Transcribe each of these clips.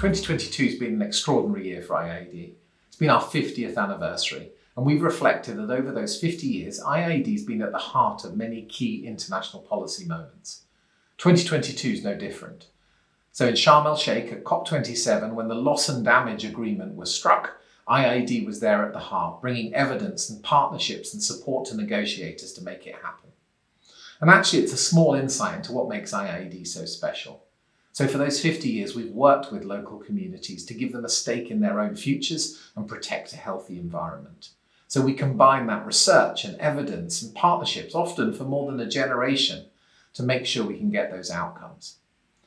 2022 has been an extraordinary year for IIED. It's been our 50th anniversary, and we've reflected that over those 50 years, IIED has been at the heart of many key international policy moments. 2022 is no different. So in Sharm el-Sheikh at COP27, when the loss and damage agreement was struck, IIED was there at the heart, bringing evidence and partnerships and support to negotiators to make it happen. And actually, it's a small insight into what makes IIED so special. So for those 50 years, we've worked with local communities to give them a stake in their own futures and protect a healthy environment. So we combine that research and evidence and partnerships, often for more than a generation, to make sure we can get those outcomes.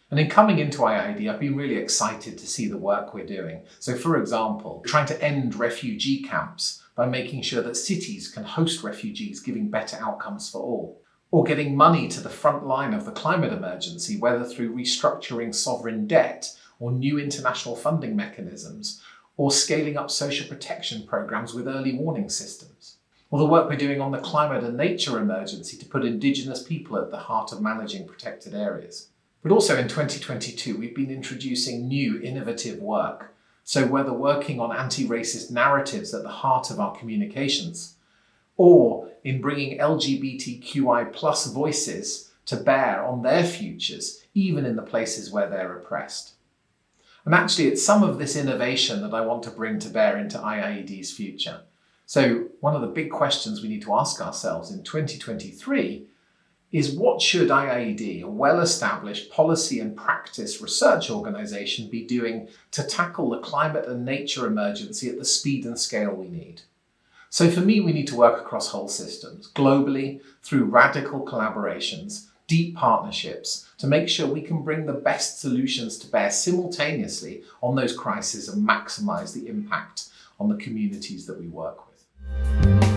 And in coming into IIED, I've been really excited to see the work we're doing. So for example, trying to end refugee camps by making sure that cities can host refugees, giving better outcomes for all or getting money to the front line of the climate emergency, whether through restructuring sovereign debt or new international funding mechanisms, or scaling up social protection programs with early warning systems. Or the work we're doing on the climate and nature emergency to put Indigenous people at the heart of managing protected areas. But also in 2022, we've been introducing new innovative work. So whether working on anti-racist narratives at the heart of our communications, or in bringing LGBTQI plus voices to bear on their futures, even in the places where they're oppressed. And actually, it's some of this innovation that I want to bring to bear into IIED's future. So one of the big questions we need to ask ourselves in 2023 is what should IIED, a well-established policy and practice research organisation, be doing to tackle the climate and nature emergency at the speed and scale we need? So for me, we need to work across whole systems, globally, through radical collaborations, deep partnerships, to make sure we can bring the best solutions to bear simultaneously on those crises and maximise the impact on the communities that we work with.